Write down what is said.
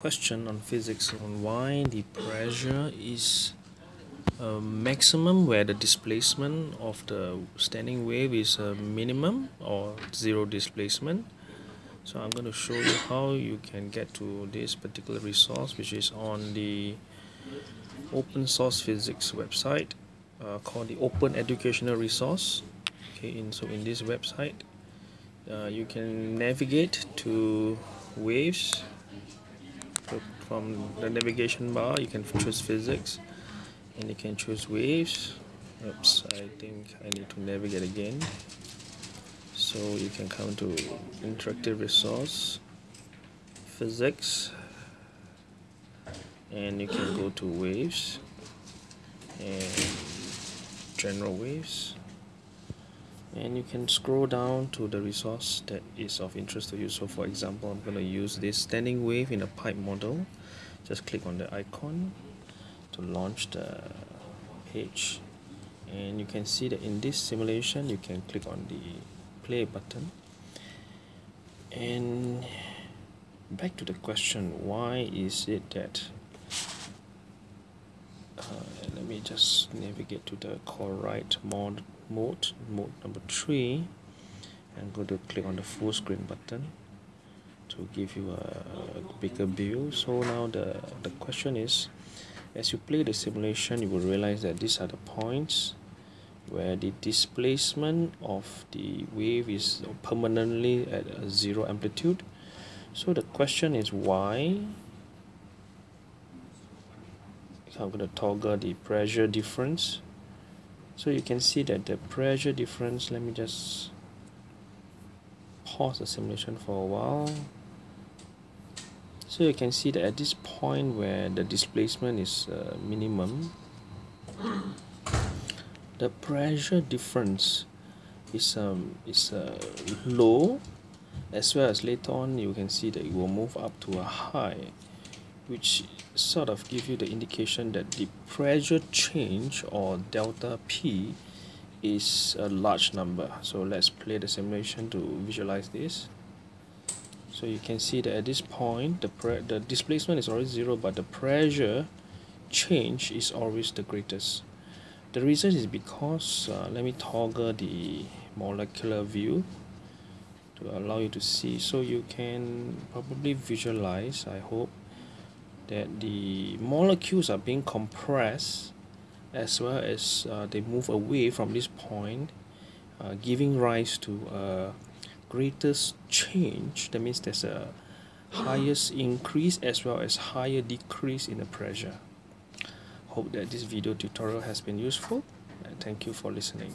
question on physics on why the pressure is a maximum where the displacement of the standing wave is a minimum or zero displacement. So I'm going to show you how you can get to this particular resource which is on the open source physics website uh, called the open educational resource. Okay in so in this website uh, you can navigate to waves from the navigation bar you can choose physics and you can choose waves. Oops I think I need to navigate again. So you can come to interactive resource physics and you can go to waves and general waves and you can scroll down to the resource that is of interest to you. So for example I'm going to use this standing wave in a pipe model. Just click on the icon to launch the page. And you can see that in this simulation you can click on the play button. And back to the question why is it that me just navigate to the correct mode mode mode number three and go to click on the full screen button to give you a bigger view. So now the the question is as you play the simulation you will realize that these are the points where the displacement of the wave is permanently at a zero amplitude. So the question is why I'm going to toggle the pressure difference. So you can see that the pressure difference let me just pause the simulation for a while. So you can see that at this point where the displacement is uh, minimum the pressure difference is um is uh, low. As well as later on you can see that it will move up to a high which sort of give you the indication that the pressure change or delta P is a large number. So let's play the simulation to visualize this. So you can see that at this point the pre the displacement is always zero but the pressure change is always the greatest. The reason is because uh, let me toggle the molecular view to allow you to see. So you can probably visualize I hope that the molecules are being compressed as well as uh, they move away from this point uh, giving rise to a greatest change. That means there's a highest increase as well as higher decrease in the pressure. Hope that this video tutorial has been useful. And thank you for listening